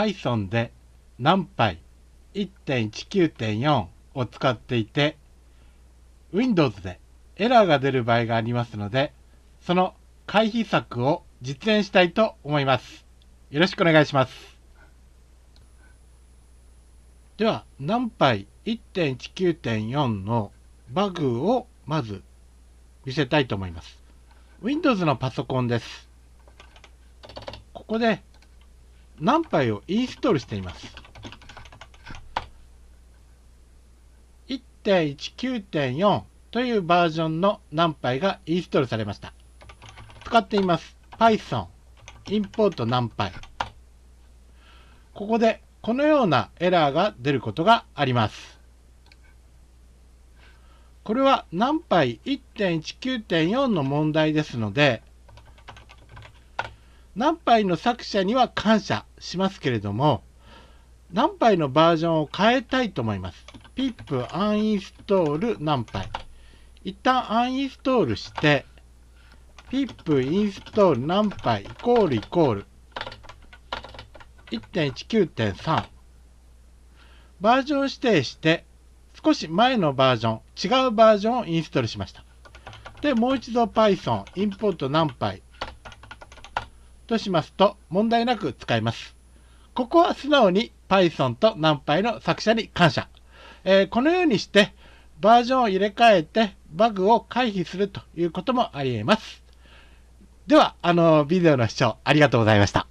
Python で NumPy1.19.4 を使っていて Windows でエラーが出る場合がありますのでその回避策を実演したいと思います。よろしくお願いします。では NumPy1.19.4 のバグをまず見せたいと思います。Windows のパソコンです。ここで NumPy をインストールしています？1.19.4というバージョンの NumPy がインストールされました。使っています。Python import 何杯。ここでこのようなエラーが出ることがあります。これは NumPy1.19.4 の問題ですので、ナンパイの作者には感謝しますけれども、ナンパイのバージョンを変えたいと思います？pip uninstall ナンパイ。一旦アンインストールして、pip install ナンパイイコールイコール？1.19.3バージョン指定して少し前のバージョン違うバージョンをインストールしましたでもう一度 Python import ナンパイとしますと問題なく使えます。ここは素直に Python と NumPy の作者に感謝。えー、このようにしてバージョンを入れ替えてバグを回避するということもあり得ます。では、あの、ビデオの視聴ありがとうございました。